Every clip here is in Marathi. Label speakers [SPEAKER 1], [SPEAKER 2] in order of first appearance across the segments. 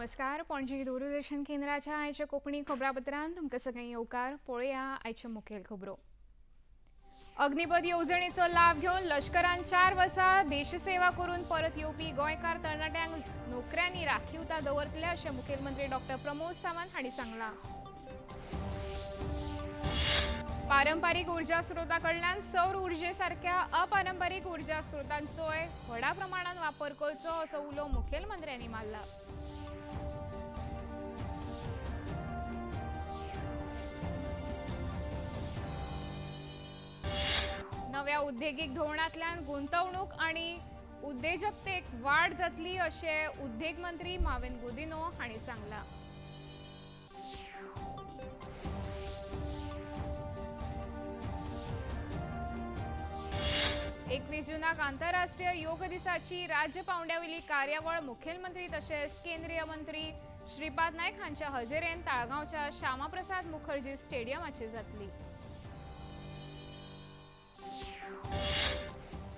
[SPEAKER 1] नमस्कार. पणजी दूरदर्शन केंद्राच्या आयच्या कोंकणी खबरापत्रांत तुमकां सगळ्यांक येवकार. पळोवया आयच्यो मुखेल खबरो. अग्निपथ येवजणेचो लाभ घेवन लष्करान चार वर्सां देशसेवा करून परत येवपी गोंयकार तरणाट्यांक नोकऱ्यांनी राखीवता दवरतले अशें मुखेलमंत्री डॉक्टर प्रमोद सावंत हांणी सांगलां. पारंपारीक उर्जा स्रोता कडल्यान सौर उर्जे सारख्या अपारंपारीक उर्जा स्रोतांचोय व्हडा प्रमाणात वापर करचो असो उलो मुखेलमंत्र्यांनी मारला. नव्या उद्देगीक धोरणांतल्यान गुंतवणूक आनी उद्देजकतेक वाड जातली अशें उद्देग मंत्री माविन गुदिनो हांणी सांगलां. एकवीस जुनाक आंतरराष्ट्रीय योग दिसाची राज्य पावंड्यावेली कार्यावळ मुखेलमंत्री तशेंच केंद्रीय मंत्री श्रीपाद नायक हांच्या हजेरेन ताळगांवच्या श्यामाप्रसाद मुखर्जी स्टेडियमाचेर जातली.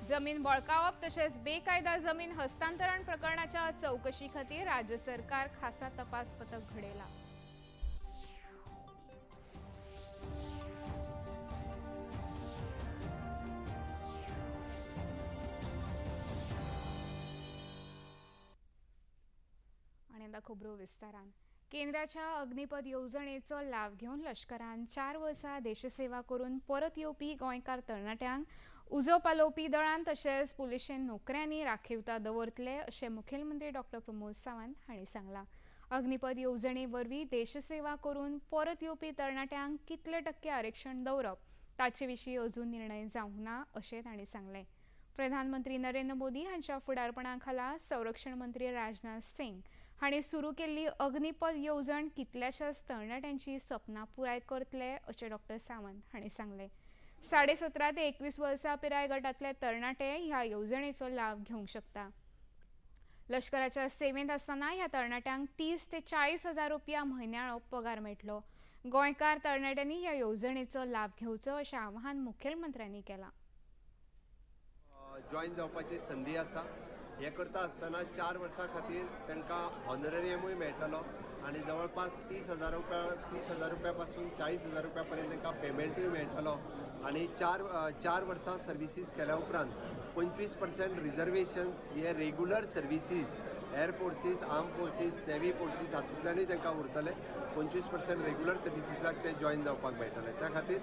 [SPEAKER 1] जमीन बळकावप तशेंच बेकायदा जमीन हस्तांतरण प्रकरणाच्या चौकशी खातीर राज्य सरकार खासा तपास पथक घडयला आणि खबरो विस्तारान. केंद्राच्या अग्निपथ येवजणेचो लाव घेवन लष्करान चार वर्सां देशसेवा करून परत येवपी गोंयकार तरणाट्यांक उजो पालोवपी दळान तशेंच पुलिशेन नोकऱ्यांनी राखीवता दवरतले अशें मुखेलमंत्री डॉक्टर प्रमोद सावंत हांणी सांगलां. अग्निपथ येवजणे वरवीं देशसेवा करून परत येवपी तरणाट्यांक कितले टक्के आरक्षण दवरप ताचे विशीं अजून निर्णय जावंक ना अशें तांणी सांगलें. प्रधानमंत्री नरेंद्र मोदी हांच्या फुडारपणा खाला संरक्षण मंत्री राजनाथ सिंग हांणी सुरू केल्ली अग्निपथ येवजण कितल्याशाच तरणाट्यांची सपनां पुराय करतले अशें डॉक्टर सावंत हांणी सांगलें. साडे सतरा ते एकवीस वर्सां पिराय गटांतले तरणाटे ह्या येवजणेचो लाव घेवंक शकता. लष्कराच्या सेवेंत आसतना ह्या तरणाट्यांक तीस ते चाळीस हजार रुपया म्हयन्याळो पगार मेळटलो गोंयकार तरणाट्यांनी ह्या येवजणेचो लाभ घेवचो अशें आवाहन मुखेलमंत्र्यांनी केलां.
[SPEAKER 2] जॉयन जावपाची संदी आसा. हें करता आसतना चार वर्सां खातीर तांकां ऑनरेरियमूय मेळटलो आनी जवळपास तीस हजार रुपया तीस हजार रुपया पासून चाळीस हजार रुपया पर्यंत तांकां पेमेंटूय मेळटलो आनी चार चार वर्सां सर्विसीस केल्या उपरांत पंचवीस पर्सेंट रिजर्वेशन्स हे regular services air forces arm forces navy forces हातूंतल्यानूय तांकां उरतले. पंचवीस पर्सेंट रेगुलर सर्विसीसाक ते जॉईन जावपाक मेळटले त्या खातीर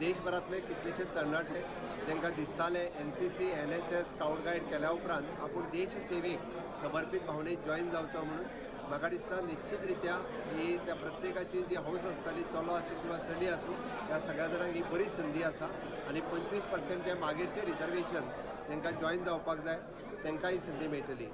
[SPEAKER 2] देशभरांतले कितलेशे तरणाटे तांकां दिसताले N C C N S S scout guide केल्या उपरांत आपूण देश सेवेक समर्पीत भावनेत जॉईन जावचो म्हणून. म्हाका दिसता निश्चित रित्या ही त्या प्रत्येकाची जी हौस आसताली चलो आसूं किंवा चली आसूं ह्या सगळ्या जाणांक ही बरी संदी आसा आनी पंचवीस पर्सेंट जे मागीरचे रिजर्वेशन तांकां जॉईन जावपाक जाय तांकां ही संदी मेळटली.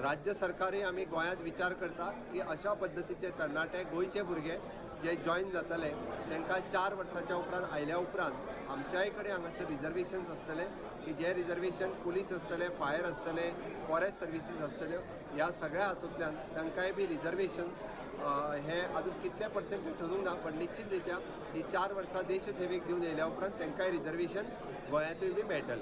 [SPEAKER 2] राज्य सरकारूय आमी गोंयांत विचार करता की अशा पद्दतीचे तरणाटे गोंयचे भुरगे जे जॉईन जातले तांकां चार वर्साच्या उपरांत आयल्या उपरांत आमच्याय कडेन हांगासर रिजर्वेशन्स आसतले की जे रिजर्वेशन पुलीस आसतले फायर आसतले फॉरेस्ट सर्विसीस आसतल्यो ह्या सगळ्या हातूंतल्यान तांकांय बी रिजर्वेशन्स हे अजून कितले पर्सेंट ठरूंक ना पण निश्चित रित्या ही चार वर्सां देश सेवेक दिवन येयल्या उपरांत तांकांय रिजर्वेशन गोंयांतूय बी मेळटलें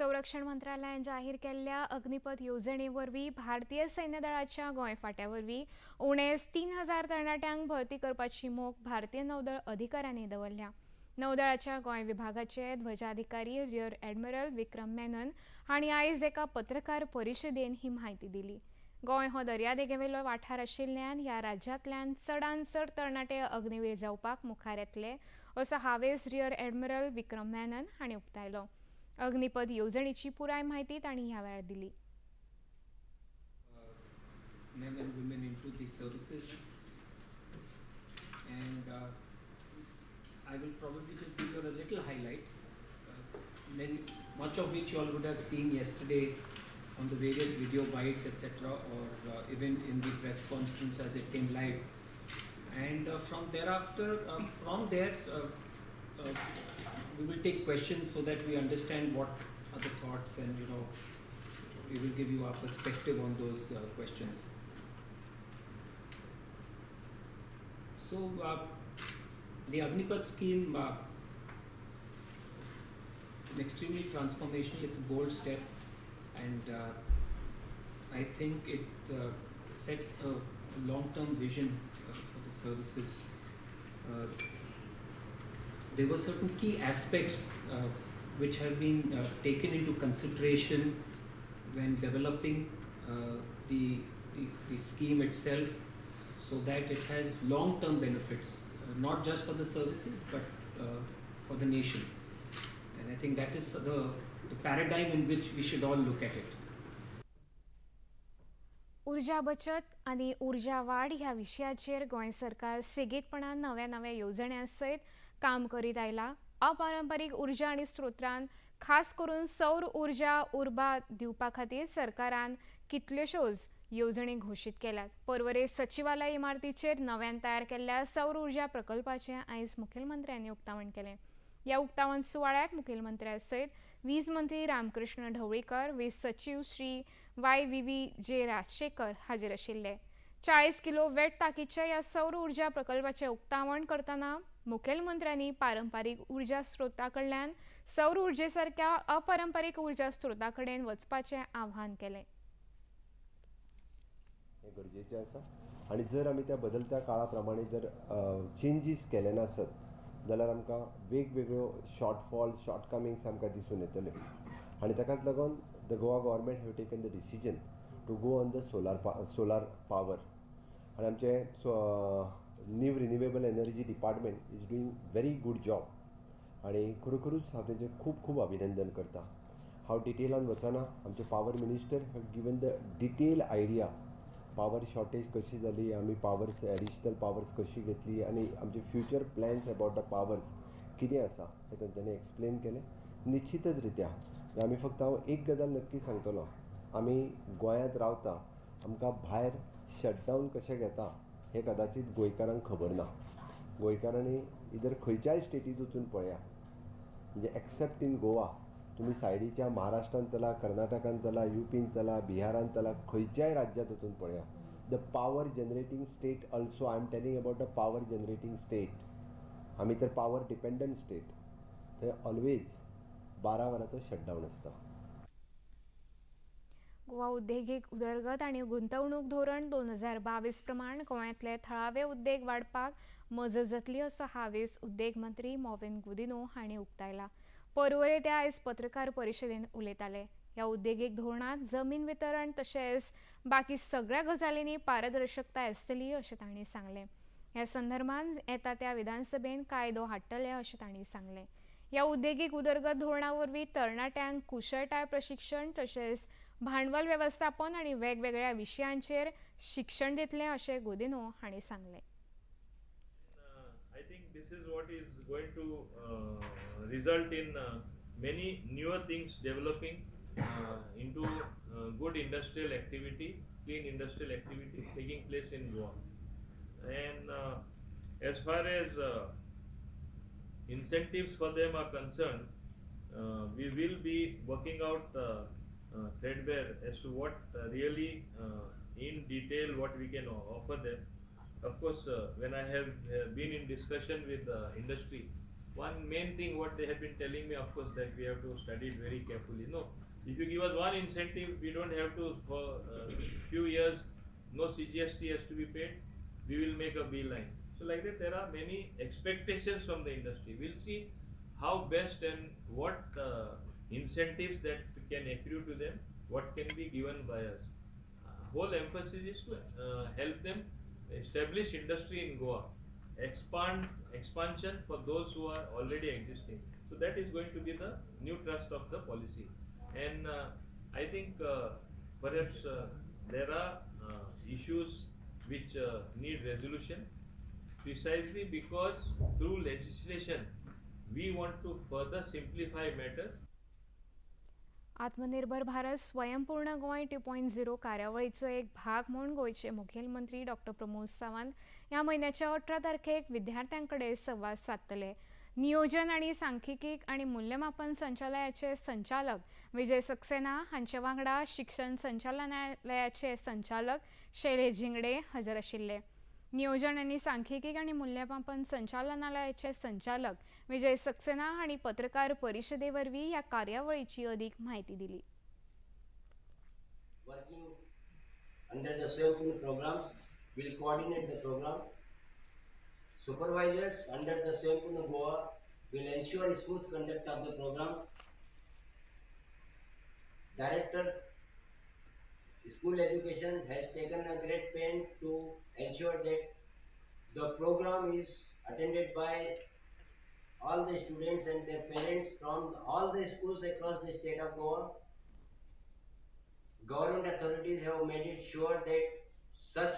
[SPEAKER 1] संरक्षण मंत्रालयान जाहीर केल्ल्या अग्निपथ येवजणे वरवीं भारतीय सैन्य दळाच्या गोंय फाट्या वरवीं उणेच तीन हजार तरणाट्यांक भरती करपाची मोख भारतीय नौदळ अधिकाऱ्यांनी दवरल्या. नौदळाच्या गोंय विभागाचे ध्वजाधिकारी रियर एडमिरल विक्रम मेनन हांणी आयज एका पत्रकार परिशदेन ही म्हायती दिली. गोंय हो दर्यादेगेवेलो वाठार आशिल्ल्यान ह्या राज्यांतल्यान चडांत चड तरणाटे अग्निवीर जावपाक मुखार येतले असो हावेस रियर एडमिरल विक्रम मेनन हांणी उक्तायलो. अग्निपथ योजनेची पुराय माहिती त्यांनी ह्या वेळार दिली
[SPEAKER 3] men and women into these services. And uh, I will probably just give you a little highlight, uh, many, much of which you all would have seen yesterday on the various video bites, etc., or uh, even in the press conference as it came live. And uh, from thereafter, uh, from there, uh, uh, we will take questions so that we understand what are the thoughts and you know we will give you our perspective on those uh, questions. So, uh, the Agnipath scheme, uh, an extremely transformational, it's a bold step, and uh, I think it uh, sets a long-term vision uh, for the services. There were certain key aspects uh, which have been uh, taken into consideration when developing uh, the, the, the scheme itself so that it has long-term benefits, uh, not just for the services but uh, for the nation. And I think that is the, the paradigm in which we should all look at it.
[SPEAKER 1] उर्जा बचत आणि उर्जा वाढ ह्या विशयाचेर गोंय सरकार सेगीतपणान नव्या नव्या येवजण्या सयत काम करीत आयला. अपारंपारीक उर्जा आनी स्रोतांत खास करून सौर उर्जा उर्बा दिवपा खातीर सरकारान कितल्योश्योच येवजणी घोशीत केल्यात? परवरे सचिवालय इमारतीचेर नव्यान तयार केल्ल्या सौर उर्जा प्रकल्पाचें आयज मुखेलमंत्र्यांनी उक्तावण केलें. ह्या उक्तावण सुवाळ्याक मुखेलमंत्र्या सयत वीज मंत्री रामकृष्ण ढवळीकर वीज सचिव Shri Y V V J Rajshekhar हाजीर आशिल्ले. चाळीस किलो वेट ताकीच्या ह्या सौर उर्जा प्रकल्पाचें उक्तावण करतना मुखेलमंत्र्यांनी पारंपारीक उर्जा स्रोता कडल्यान सौर उर्जे सारक्या अपारंपारीक उर्जा स्रोता कडेन वचपाचें आव्हान केलें.
[SPEAKER 2] हें गरजेचें आसा. आनी जर आमी त्या बदलत्या काळा प्रमाणे जर चेंजीस केले नासत जाल्यार आमकां वेगवेगळ्यो शॉर्टफॉल शॉर्टकमिंग्स आमकां दिसून येतल्यो आनी ताकाच लागून the Goa government have taken the decision to go on the solar पा सोलार पावर आनी आमचे नीव renewable energy department is doing very good job आनी खरोखरूच हांव तेजें खूब खूब अभिनंदन करतां. हांव डिटेलान वचना आमचे power minister have given the detail idea power shortage कशी जाली आमी पावर्स एडिशनल पावर्स कशी घेतली आनी आमचे future plans about the powers कितें आसा हें तेंच्यांनी एक्सप्लेन केलें. निश्चितच रित्या आमी फक्त हांव एक गजाल नक्की सांगतलो. आमी गोंयांत रावता आमकां भायर शटडावन कशें घेता हें कदाचीत गोंयकारांक खबर ना. गोंयकारांनी इधर खंयच्याय स्टेटींत वचून पळया. म्हणजे एक्सेप्ट इन गोवा तुमी सायडीच्या महाराष्ट्रांत चला कर्नाटकांत चला युपीन चला बिहारांत चला खंयच्याय राज्यांत वचून पळया. The power generating state also I am telling about the power generating state आमी तर पावर डिपेंडंट स्टेट थंय ऑलवेज बारा वरांचो शटडावन आसता
[SPEAKER 1] गोवा उद्देगीक उदरगत आनी गुंतवणूक धोरण दोन हजार बावीस प्रमाण गोंयांतले थळावे उद्देग वाडपाक मजत जातली असो हावेस उद्देग मंत्री मॉविन गुदिनो हांणी उक्तायला. पर्वरे ते आयज पत्रकार परिशदेंत उलयताले. ह्या उद्देगीक धोरणांत जमीन वितरण तशेंच बाकी सगळ्या गजालींनी पारदर्शकताय आसतली अशें तांणी सांगलें. ह्या संदर्भांत येता त्या विधानसभेन कायदो हाडटले अशें तांणी सांगलें. ह्या उद्देगीक उदरगत धोरणा वरवीं तरणाट्यांक कुशळटाय प्रशिक्षण तशेंच भांडवल व्यवस्थापन आणि वेगवेगळ्या विषयांचे शिक्षण देतले असे गोदिनो हाणी सांगले.
[SPEAKER 4] I think this is is going to result in many newer things developing in to good industrial clean industrial activity taking place in Goa and as far as incentive for them are concern we will be working out threadbare as to what uh, really uh, in detail what we can offer them. Of course, uh, when I have uh, been in discussion with the industry, one main thing what they have been telling me, of course, that we have to study it very carefully. No, if you give us one incentive, we don't have to for uh, few years, no CGST has to be paid. We will make a beeline. So like that, there are many expectations from the industry. We'll see how best and what uh, incentives that can accrue to them, what can be given by us. Uh, whole emphasis is to uh, help them establish industry in Goa, expand expansion for those who are already existing. So that is going to be the new trust of the policy, and uh, I think uh, perhaps uh, there are uh, issues which need resolution precisely because through legislation we want to further simplify matters
[SPEAKER 1] आत्मनिर्भर भारत स्वयंपूर्ण गोंय टू पॉयंट झिरो कार्यावळीचो एक भाग म्हूण गोंयचे मुखेलमंत्री डॉक्टर प्रमोद सावंत ह्या म्हयन्याच्या अठरा तारखेक विद्यार्थ्यां कडेन संवाद सादतले नियोजन आनी सांख्यिकीक आनी मूल्यमापन संचालयाचे संचालक विजय सक्सेना हांचे वांगडा शिक्षण संचालनालयाचे संचालक शैलेश झिंगडे हजर आशिल्ले. नियोजन आनी सांख्यिकीक आनी मूल्यमापन संचालनालयाचे संचालक विजय सक्सेना आणि पत्रकार परिषदेवरवी या कार्यावळीची अधिक माहिती दिली
[SPEAKER 5] under the Swayambhu programs will coordinate the program. Supervisors under the Swayambhu Goa will ensure smooth conduct of the program. Director School Education has taken a great pain to ensure that the program is attended by all the students and their parents from all the schools across the state of Goa. Government authorities have made it sure that such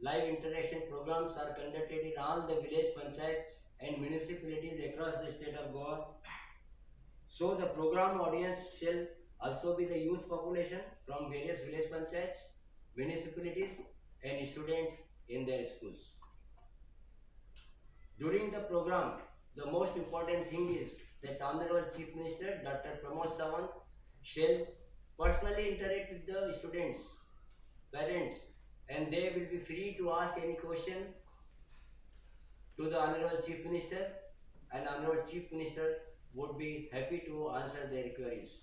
[SPEAKER 5] live interaction programs are conducted in all the village panchayats and municipalities across the state of Goa. So the program audience shall also be the youth population from various village panchayats, municipalities and students in their schools. During the program, the most important thing is that Honorable Chief Minister Dr. Pramod Sawant shall personally interact with the students, parents, and they will be free to ask any question to the Honorable Chief Minister, and Honorable Chief Minister would be happy to answer their queries.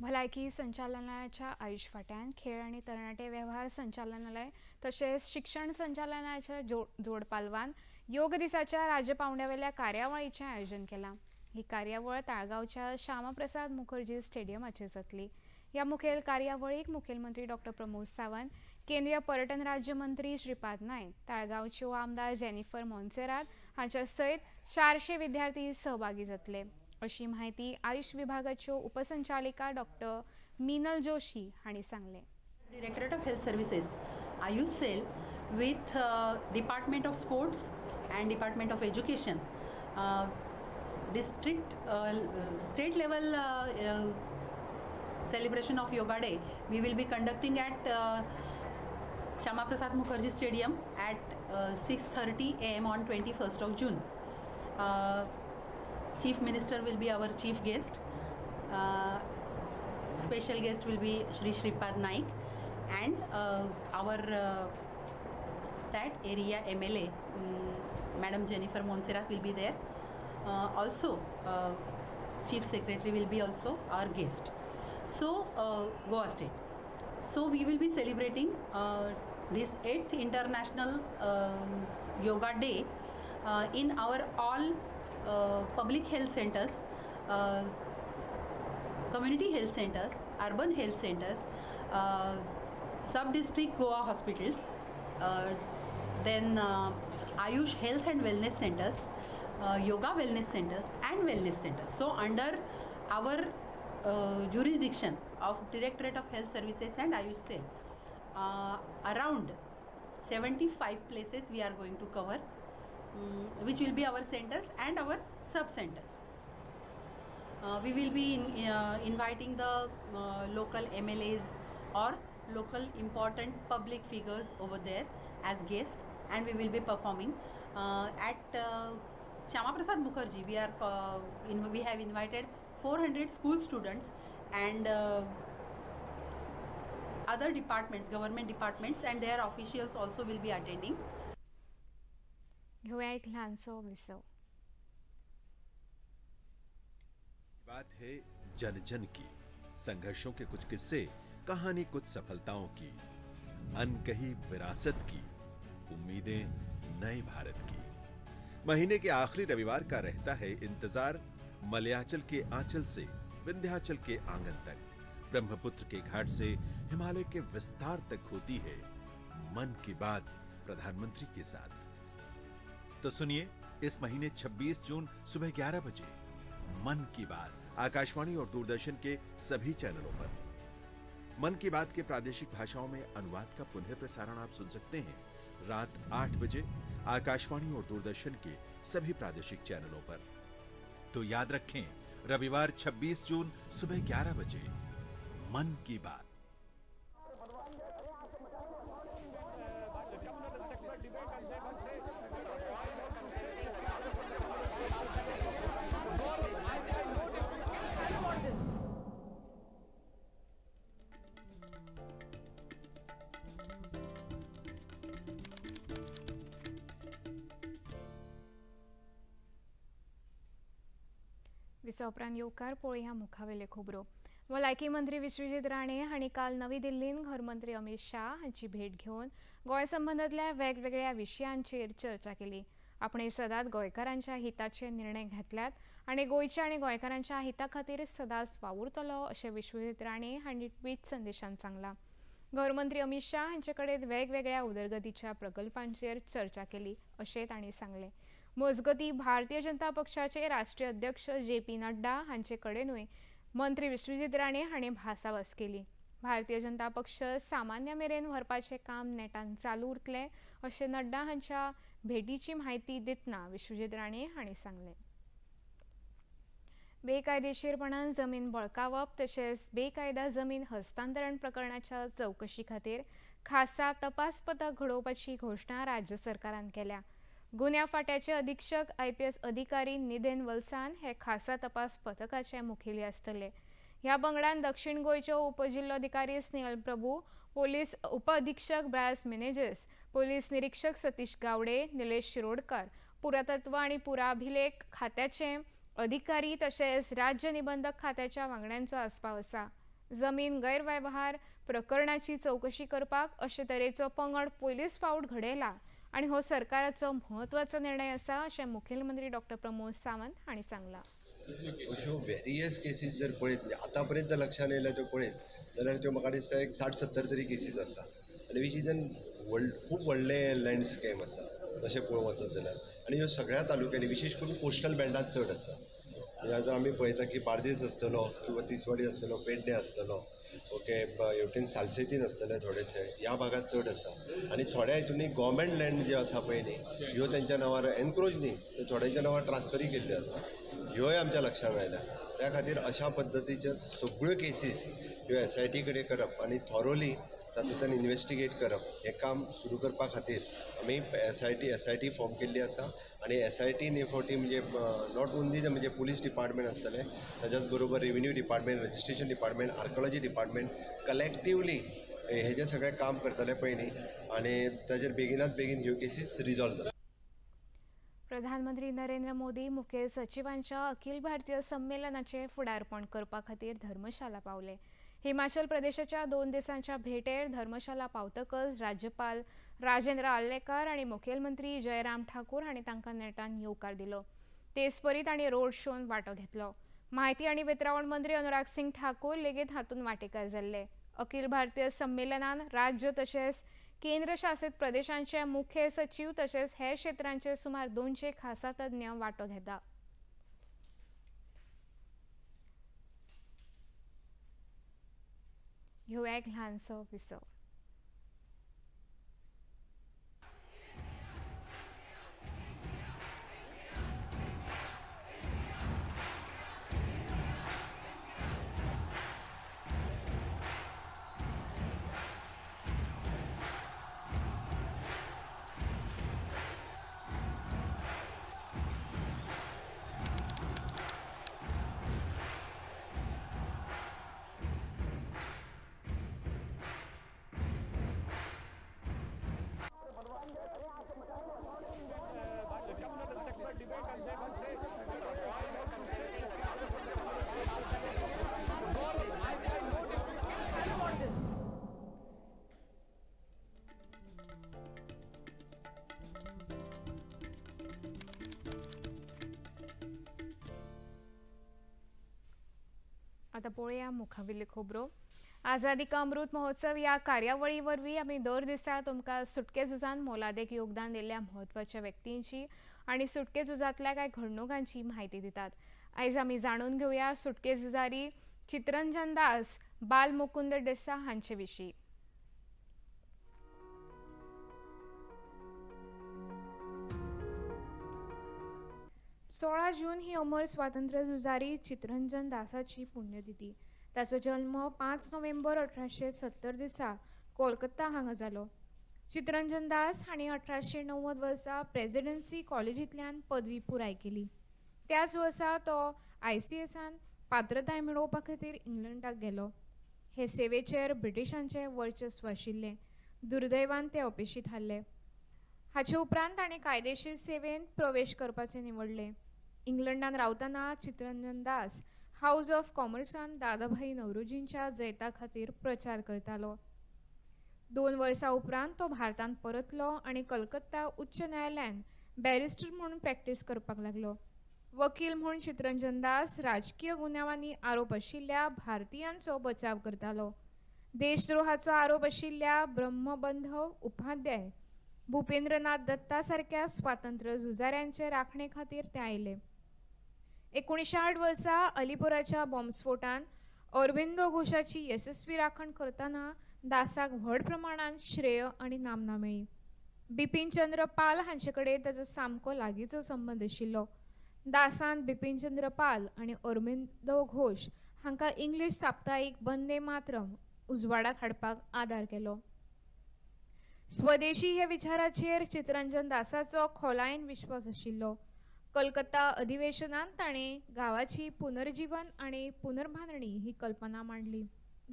[SPEAKER 1] भलायकी संचालनालयाच्या आयुष फाट्यान खेळ आणि तरणाटे व्यवहार संचालनालय तशेंच शिक्षण संचालनालयाच्या जो जोड पालवान योग दिसाच्या राज्यपावंड्यावेल्या कार्यावळीचें आयोजन केलां. ही कार्यावळ ताळगांवच्या श्यामाप्रसाद मुखर्जी स्टेडियमाचेर जातली ह्या मुखेल कार्यावळीक मुखेलमंत्री डॉक्टर प्रमोद सावंत केंद्रीय पर्यटन राज्यमंत्री श्रीपाद नायक ताळगांवच्यो आमदार जेनिफर मॉन्सेरात हांच्या सयत चारशे विद्यार्थी सहभागी जातले. अशी माहिती आयुष विभागाच्यो उपसंचालिका डॉक्टर मीनल जोशी हांणी सांगलें.
[SPEAKER 6] Directorate of health services Ayush cell with department of sports and Department of Education, uh, district, uh, state level uh, celebration of Yoga Day, we will be conducting at Shama Prasad Mukherjee Stadium at uh, 6:30 a.m. on 21st of June. Chief Minister will be our chief guest. Uh, special guest will be Shri Shripad Naik and uh, our uh, that area MLA um, Madam Jennifer Monserrat will be there. Uh, also, uh, Chief Secretary will be also our guest. So, uh, Goa State. So, we will be celebrating uh, this 8th International um, Yoga Day uh, in our all uh, public health centers. Community health centers, urban health centers, sub-district Goa hospitals, then Ayush Health and Wellness Centers, uh, Yoga Wellness Centers and Wellness Centers. So under our uh, jurisdiction of Directorate of Health Services and Ayush Cell, uh, around 75 places we are going to cover, mm, which will be our centers and our sub-centers. Uh, we will be in, uh, inviting the uh, local MLAs or local important public figures over there as guests and we will be performing uh, at uh, Shama Prasad Mukherjee. We are uh, in, we have invited 400 school students and uh, other departments, government departments and their officials also will be attending.
[SPEAKER 1] घेऊया एक ल्हानसो
[SPEAKER 7] बात है जन जन की संघर्षों के कुछ किस्से कहानी कुछ सफलताओं की अनकही विरासत की उम्मीदें नए भारत की। महीने के आखिरी रविवार का रहता है इंतज़ार मलयाचल के आंचल से विंध्याचल के आँगन तक। ब्रह्मपुत्र के घाट से हिमालय के विस्तार तक होती है मन की बात प्रधानमंत्री के साथ। तो सुनिए, इस महीने 26 जून सुबह 11 बजे मन की बात, आकाशवाणी और दूरदर्शन के सभी चैनलों पर। मन की बात के प्रादेशिक भाषाओं में अनुवाद का पुनः प्रसारण आप सुन सकते हैं। रात आठ बजे आकाशवाणी और दूरदर्शन के सभी प्रादेशिक चैनलों पर। तो याद रखें, रविवार 26 जून सुबह 11 बजे। मन की बात।
[SPEAKER 1] विसा उपरांत येवकार पळोवया मुखावेले खबरो भलायकी मंत्री विश्वजीत राणे हांणी काल नवी दिल्लीन घरमंत्री अमित शाह हांची भेट घेवन गोंय संबंदांतल्या वेगवेगळ्या विशयांचेर चर्चा केली. आपण सदांच गोंयकारांच्या हिताचे निर्णय घेतल्यात आनी गोंयच्या आनी गोंयकारांच्या हिता खातीर सदांच वावुरतलो अशें विश्वजीत राणे हांणी ट्विट संदेशांत सांगलां. घरमंत्री अमित शाह हांचे कडेन वेगवेगळ्या उदरगतीच्या प्रकल्पांचेर चर्चा केली अशें तांणी सांगलें. मजगती भारतीय जनता पक्षाचे राष्ट्रीय अध्यक्ष जे पी नड्डा हांचे कडेनूय मंत्री विश्वजीत राणे हाणें भासाभास केली. भारतीय जनता पक्ष सामान्य मेरेन व्हरपाचें काम नेटान चालू उरतलें अशें नड्डा हांच्या भेटीची म्हायती दितना विश्वजीत राणे हांणी सांगलें. बेकायदेशीरपणान जमीन बळकावप तशेंच बेकायदा जमीन हस्तांतरण प्रकरणाच्या चवकशी खातीर खासा तपास पथक घडोवपाची घोशणा राज्य सरकारान केल्या. गुन्या फाट्याचे अधीक्षक आय पी एस अधिकारी निदेन वलसान हे खासा तपास पथकाचे मुखेली आसतले ह्या पंगडान दक्षिण गोंयच्यो उपजिल्लोधिकारी स्नेहल प्रभू पोलीस उप अधीक्षक ब्रायस मेनेजस पोलीस निरीक्षक सतीश गावडे निलेश शिरोडकर पुरातत्व आनी पुराभिलेख खात्याचे अधिकारी तशेंच राज्य निबंधक खात्याच्या वांगड्यांचो आस्पाव आसा जमीन गैरव्यवहार प्रकरणाची चवकशी करपाक अशे तरेचो पंगड पयलीच फावट घडयला आनी हो सरकाराचो म्हत्वाचो निर्णय आसा अशें मुखेलमंत्री डॉक्टर प्रमोद सावंत हांणी सांगलां.
[SPEAKER 2] अश्यो वेरियस केसीस जर पळयत म्हणजे आतां पर्यंत लक्षांत येयल्या त्यो पळयत जाल्यार त्यो म्हाका दिसता एक साठ सत्तर तरी केसीस आसा आनी वीच इज एन व्हड खूब व्हडलें लँडस्केप आसा तशें पळोवंक वचत जाल्यार आनी ह्यो सगळ्या तालुक्यांनी विशेश करून कोस्टल बेल्टांत चड आसा जर आमी पळयता की बार्देस आसतलो किंवा तिसवाडी आसतलो पेडणे आसतलो ओके हेवटेन सालसेतीन आसतले थोडेशे ह्या भागात चड आसा आनी थोड्या हितूनी गव्हर्मेंट लँड जे आसा पळय न्ही ह्यो तेंच्या नांवार एनक्रोच न्ही त्यो थोड्यांच्या नांवार ट्रान्सफरी केल्ल्यो आसा ह्योय आमच्या लक्षांत आयल्या त्या खातीर अशा पद्दतीच्यो सगळ्यो केसीस ह्यो एस आय टी कडेन करप आनी थॉरोली तातूंतल्यान इन्वेस्टिगेट करप. हें काम सुरू करपा खातीर आमी S I T S I T form केल्ली आसा. आनी एस आय टीन हे फावटी म्हणजे नॉट ओन्ली म्हणजे पुलीस डिपार्टमेंट आसतले ताच्याच बरोबर revenue department registration department archaeology department collectively हे जे सगळें काम करतले पळय न्ही आनी ताचेर बेगिनात बेगीन ह्यो केसीस रिजॉल्व जाता
[SPEAKER 1] प्रधानमंत्री नरेंद्र मोदी मुखेल सचिवांच्या अखिल भारतीय संमेलनाचे फुडारपण करपा खातीर धर्मशाला पावले. हिमाचल प्रदेशाच्या दोन दिवसांच्या भेटेर धर्मशाला पावतकच राज्यपाल राजेंद्र आल्लेकर आनी मुखेलमंत्री जयराम ठाकूर हांणी तांकां नेटान येवकार दिलो. तेचपरी तांणी रोड शोन वांटो घेतलो. म्हायती आनी वितरावण मंत्री अनुराग सिंग ठाकूर लेगीत हातूंत वांटेकार जाल्ले. अखिल भारतीय संमेलनान राज्य तशेंच केंद्रशासीत प्रदेशांचे मुखेल सचीव तशेंच हेर क्षेत्रांचे सुमार दोनशे खासा तज्ञ वांटो घेता. घेवया एक ल्हानसो विसव आतां पळोवया मुखावेली खोबरो. आझादी का अमृत महोत्सव ह्या कार्यावळी वरवीं आमी दर दिसा तुमकां सुटके झुजान मोलादेक योगदान दिल्ल्या म्हत्वाच्या व्यक्तींची आनी सुटके झुजांतल्या कांय घडणुकांची म्हायती दितात. आयज आमी जाणून घेवया सुटके झुजारी चित्रंजन दास बाल मुकुंद देसा हांचे विशीं सोळा जून ही अमर स्वातंत्र्य झुजारी चित्रंजन दासाची पुण्यतिथी. ताचो जल्म पांच नोव्हेंबर अठराशे सत्तर दिसा कोलकत्ता हांगा जालो चित्रंजन दास हांणी अठराशे णव्वद वर्सा प्रेसिडेंसी कॉलेजींतल्यान पदवी पुराय केली. त्याच वर्सा तो आय सी एसान पात्रताय मेळोवपा खातीर इंग्लंडाक गेलो. हे सेवेचेर ब्रिटिशांचें वर्चस्व आशिल्लें. दुर्दैवान ते अपेशीत हारले हाचे उपरांत ताणें कायदेशीर सेवेंत प्रवेश करपाचें निवडलें. इंग्लंडात रावताना चित्रंजन दास हाऊस ऑफ कॉमर्सान दादाभाई नवरोजींच्या जैता खातीर प्रचार करतालो दोन वर्सां उपरांत तो भारतांत परतलो आनी कलकत्ता उच्च न्यायालयान बॅरिस्टर म्हणून प्रॅक्टीस करपाक लागलो. वकील म्हूण चित्रंजन दास राजकीय गुन्यांवांनी आरोप आशिल्ल्या भारतीयांचो बचाव करतालो देशद्रोहाचो आरोप आशिल्ल्या ब्रह्मबंधव उपाध्याय भुपेंद्रनाथ दत्ता सारक्या स्वातंत्र्य झुजाऱ्यांचे राखणे खातीर ते आयले. एकोणीसशे आठ वर्सा अलिपुराच्या बॉम्बस्फोटान अरविंदो घोषाची यशस्वी राखण करतना दासाक व्हड प्रमाणात श्रेय आनी नामना मेळ्ळी बिपीन चंद्र पाल हांचे कडेन ताचो सामको लागींचो संबंद आशिल्लो. दासान बिपीन चंद्र पाल आनी अरविंदो घोष हांकां इंग्लीश साप्ताहीक बंदे मातरम उजवाडाक हाडपाक आदार केलो. स्वदेशी हे विचाराचेर चित्रंजन दासाचो खोलायेन विश्वास आशिल्लो. कलकत्ता अधिवेशनांत ताणें गांवाची पुनर्जीवन आनी पुनर्बांधणी ही कल्पना मांडली.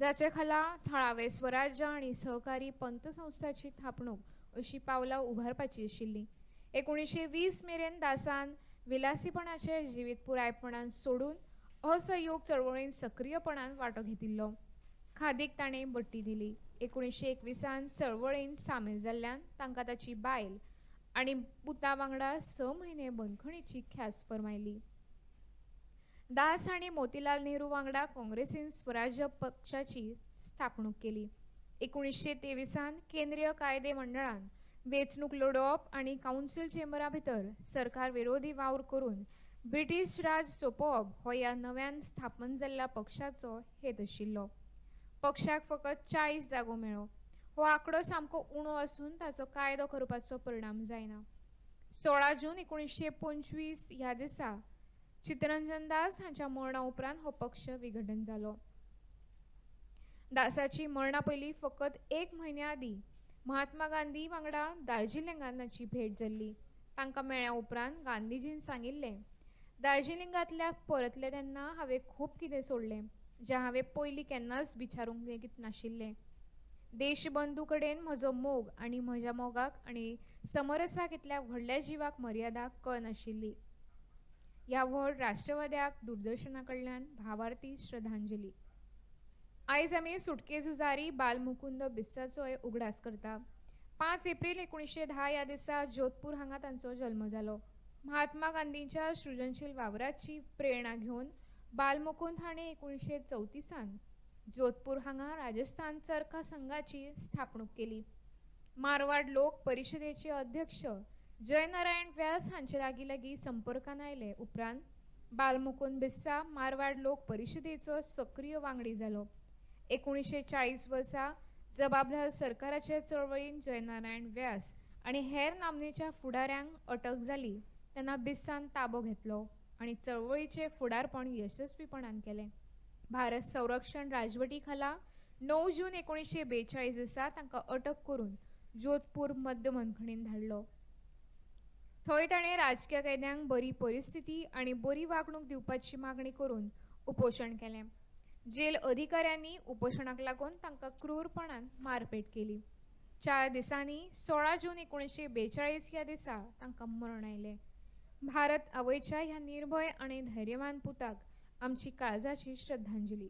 [SPEAKER 1] जाचे खाला थळावे स्वराज्य आनी सहकारी पंतसंस्थाची थापणूक अशी पावलां उबारपाची आशिल्ली एकोणीसशे वीस मेरेन दासान विलासीपणाचे जिवीत पुरायपणान सोडून असहयोग चळवळींत सक्रीयपणान वांटो घेतिल्लो. खादीक ताणें बट्टी दिली. एकोणीसशे एकविसान चळवळींत सामील जाल्ल्यान तांकां ताची बायल आनी पुता वांगडा स म्हयने बंदखणीची ख्यास फरमायली. दास हांणी मोतीलाल नेहरू वांगडा काँग्रेसीन स्वराज्य पक्षाची स्थापणूक केली. एकोणीसशे तेविसान केंद्रीय कायदे मंडळान वेंचणूक लडोवप आनी कावन्सील चेंबरा भितर सरकार विरोधी वावर करून ब्रिटीश राज सोंपोवप हो ह्या नव्यान स्थापन जाल्ल्या पक्षाचो हेत आशिल्लो. पक्षाक फकत चाळीस जागो मेळ्ळो हो आंकडो सामको उणो आसून ताचो कायदो करपाचो परिणाम जायना सोळा जून एकोणीसशे पंचवीस ह्या दिसा चित्रंजन दास हांच्या मरणा उपरांत हो पक्ष विघटन जालो दासाची मरणा पयलीं फकत एक म्हयन्या आदीं महात्मा गांधी वांगडा दार्जिलिंगांत ताची भेट जाल्ली तांकां मेळ्ळ्या उपरांत गांधीजीन सांगिल्लें दार्जिलिंगांतल्या परतले तेन्ना हांवें खूब कितें सोडलें जें हांवें पयलीं केन्नाच विचारूंक लेगीत नाशिल्लें. देशबंधू कडेन म्हजो मोग आनी म्हज्या मोगाक आनी समरसाक इतल्या व्हडल्या जिवाक मर्यादा कळनाशिल्ली ह्या व्हड राष्ट्रवाद्याक दूरदर्शना कडल्यान भावार्थी श्रद्धांजली. आयज आमी सुटके झुजारी बालमुकुंद बिस्साचोय उगडास करता. पांच एप्रील एकोणीशे धा ह्या दिसा जोधपूर हांगा तांचो जल्म जालो. महात्मा गांधींच्या सृजनशील वावराची प्रेरणा घेवन बालमुकुंद हाणें एकोणीशे चवतिसान जोधपूर हांगा राजस्थान चरखा संघाची स्थापणूक केली. मारवाड लोक परिशदेचे अध्यक्ष जयनारायण व्यास हांचे लागीं लागीं संपर्कान आयले उपरांत बालमुकुंद बिस्सा मारवाड लोक परिशदेचो सक्रीय वांगडी जालो एकोणीशे चाळीस वर्सा जबाबदार सरकाराचे चळवळीन जयनारायण व्यास आनी हेर नामनेच्या फुडाऱ्यांक अटक जाली तेन्ना बिस्सान ताबो घेतलो आनी चळवळीचें फुडारपण यशस्वीपणान केलें. भारत संरक्षण राजवटी खाला णव जून एकोणीशे बेचाळीस दिसा तांकां अटक करून जोधपूर मध्य मनखणीन धाडलो. थंय ताणें राजकीय कैद्यांक बरी परिस्थिती आनी बरी वागणूक दिवपाची मागणी करून उपोशण केलें. जेल अधिकाऱ्यांनी उपोशणाक लागून तांकां क्रूरपणान मारपेट केली. चार दिसांनी सोळा जून एकोणीशे बेचाळीस ह्या दिसा तांकां मरण आयलें. भारत आवयच्या ह्या निर्भय आनी धैर्यवान पुताक आमची काळजाची श्रद्धांजली.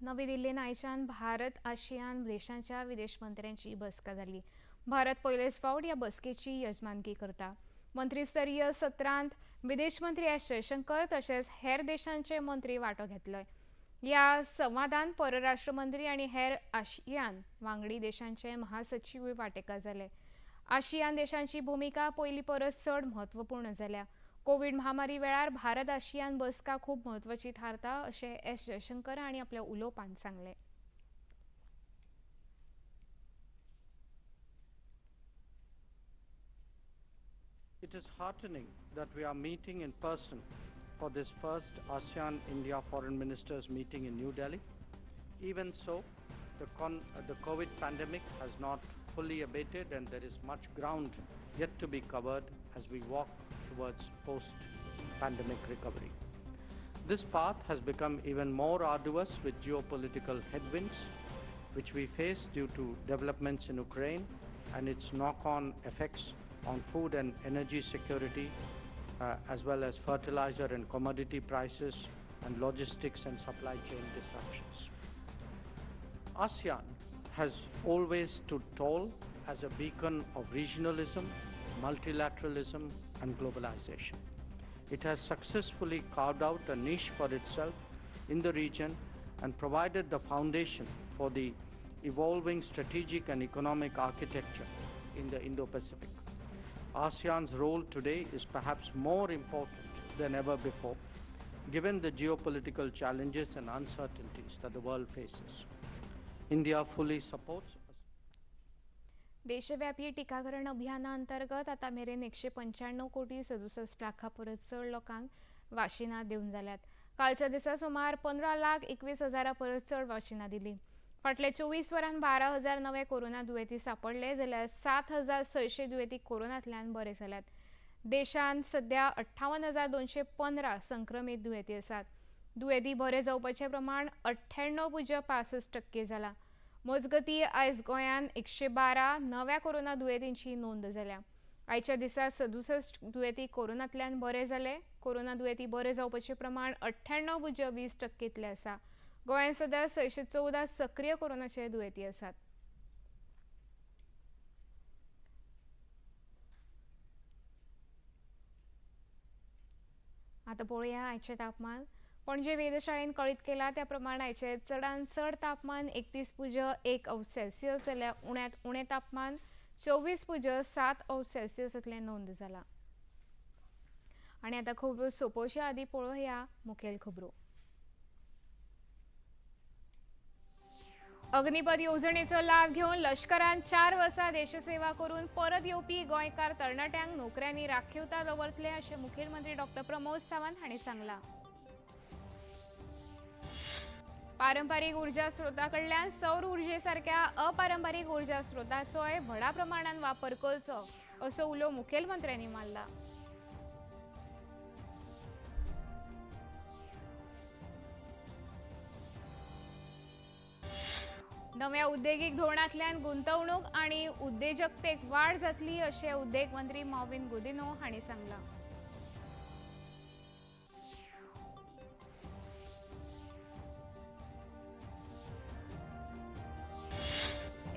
[SPEAKER 1] नवी दिल्लीन आयच्यान भारत आशियान देशांच्या विदेश मंत्र्यांची बसका जाली. भारत पयलेच फावट ह्या बसकेची यजमानकी करता. मंत्रीस्तरीय सत्रांत विदेश मंत्री एस जयशंकर तशेंच हेर देशांचे मंत्री वांटो घेतलोय. ह्या संवादान परराष्ट्र मंत्री आनी हेर आशियान वांगडी देशांचे महासचिवूय वांटेकार जाले. आशियान देशांची भूमिका पयलीं परस चड म्हत्वपूर्ण जाल्या कोविड महामारी वेळार भारत आशियान बसका खूप म्हत्वाची थारता अशें एस जयशंकर हांणी आपल्या उलोवपांत सांगलें
[SPEAKER 8] It is heartening that we are meeting in person for this first ASEAN India Foreign Ministers meeting in New Delhi. Even so, the, con- uh, the COVID pandemic has not fully abated and there is much ground yet to be covered as we walk towards post pandemic recovery. This path has become even more arduous with geopolitical headwinds, which we face due to developments in Ukraine and its knock-on effects on food and energy security, uh, as well as fertilizer and commodity prices and logistics and supply chain disruptions. ASEAN has always stood tall as a beacon of regionalism, multilateralism, and globalization. It has successfully carved out a niche for itself in the region and provided the foundation for the evolving strategic and economic architecture in the Indo Pacific. ASEAN's role today is perhaps more important than ever before, given the geopolitical challenges and uncertainties that the world faces.
[SPEAKER 1] देशव्यापी टिकाकरण अभियानाअंतर्गत आता मेरेन एकशे पंच्याण्णव कोटी सदुसष्ट लाखा परस चड लोकांक वाशिनां दिवन जाल्यात. कालच्या दिसा सुमार पंदरा लाख एकवीस हजारा परस चड वाशिनां दिली. फाटल्या चोवीस वरांत बारा हजार नवे कोरोना दुयेंती सापडले जाल्यार सात हजार सयशे दुयेंती कोरोनांतल्यान बरे जाल्यात. देशांत सध्या अठ्ठावन हजार दोनशे पंदरा संक्रमीत दुयेंती आसात. दुयेंती बरे जावपाचें प्रमाण अठ्ठ्याण्णव पुज्य पासश्ट टक्के जालां मजगती आयज गोंयांत एकशे बारा नव्या कोरोना दुयेंतींची नोंद जाल्या आयच्या दिसा सदुसश्ट दुयेंती कोरोनांतल्यान बरे जाले कोरोना दुयेंती बरे जावपाचें प्रमाण अठ्ठ्याण्णव पुज्य वीस टक्केतले आसा. गोंयांत सद्या सयशे चवदा सक्रीय कोरोनाचे दुयेंती आसात. आतां पळोवया आयचें तापमान. पण जे वेधशाळेन कळीत केला त्या प्रमाणाचे चडान चडांत चड तापमान एकतीस पुज एक अंश सेल्सियस जाल्यार उण्यांत उणें तापमान चोवीस पुज सात अंश सेल्सियसांतलें नोंद जाला आनी आतां खबरो सोंपोवचे आदीं पळोवया मुखेल खबरो. अग्निपथ येवजणेचो लाभ घेवन लष्करान चार वर्सां देशसेवा करून परत येवपी गोंयकार तरणाट्यांक नोकऱ्यांनी राखीवता दवरतले अशें मुखेलमंत्री डॉ प्रमोद सावंत हांणी सांगलां. पारंपारीक उर्जा स्रोता कडल्यान सौर उर्जेसारख्या अपारंपारीक उर्जा स्रोताचोय व्हडा प्रमाणात वापर करचो असो उलो मुखेलमंत्र्यांनी मारला नव्या उद्देगीक धोरणांतल्यान गुंतवणूक आनी उद्देजकतेक वाड जातली अशें उद्देग मंत्री मॉविन गुदिनो हांणी सांगलां.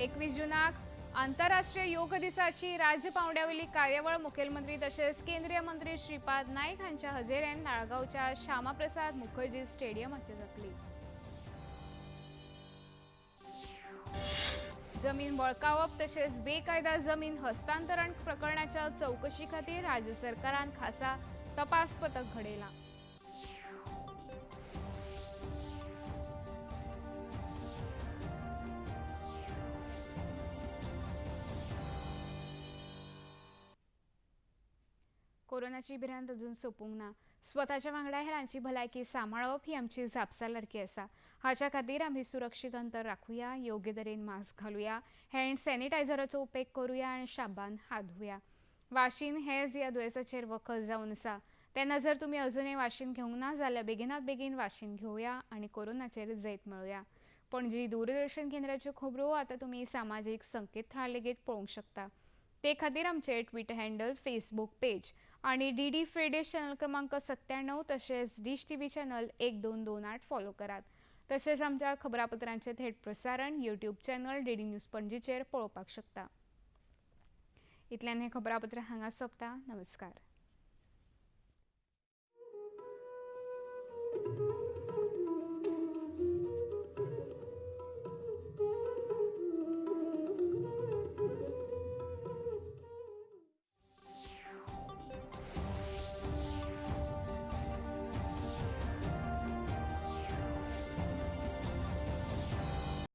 [SPEAKER 1] एकवीस जुनाक आंतरराष्ट्रीय योग दिसाची राज्य पावंड्यावयली कार्यावळ मुखेलमंत्री तशेंच केंद्रीय मंत्री श्रीपाद नायक हांच्या हजेरेन नाळगांवच्या श्यामाप्रसाद मुखर्जी स्टेडियमाचेर जातली जमीन बळकावप तशेंच बेकायदा जमीन हस्तांतरण प्रकरणाच्या चवकशी खातीर राज्य सरकारान खासा तपास पथक घडयलां कोरोनाची भिरांत अजून सोंपूंक ना. स्वताच्या वांगडा हेरांची भलायकी सांबाळप ही आमची जापसालदारकी आसा हाच्या खातीर आमी सुरक्षीत अंतर राखुया योग्य तरेन मास्क घालुया हँड सॅनिटायझराचो उपेग करुया आनी शाबान हात धुया. वाशीन हेज ह्या दुयेंसाचेर वखद जावन आसा तेन्ना जर तुमी अजूनही वाशीन घेवंक ना जाल्यार बेगिनात बेगीन वाशीन घेवया आनी कोरोनाचेर जैत मेळुया. पणजी दूरदर्शन केंद्राच्यो खबरो आतां तुमी सामाजीक संकेतथळार लेगीत पळोवंक शकता. ते खातीर आमचे ट्विटर हँडल फेसबूक पेज आणि डी डी फ्रेडे चॅनल क्रमांक सत्त्याण्णव तसेच डिश टी व्ही चॅनल एक दोन दोन आठ फॉलो करात तसेच आमच्या खबरापत्रांचे थेट प्रसारण YouTube channel D D news पणजीचेर पळोवपाक शकता. इतल्यान हें खबरापत्र हांगा सोंपता. नमस्कार.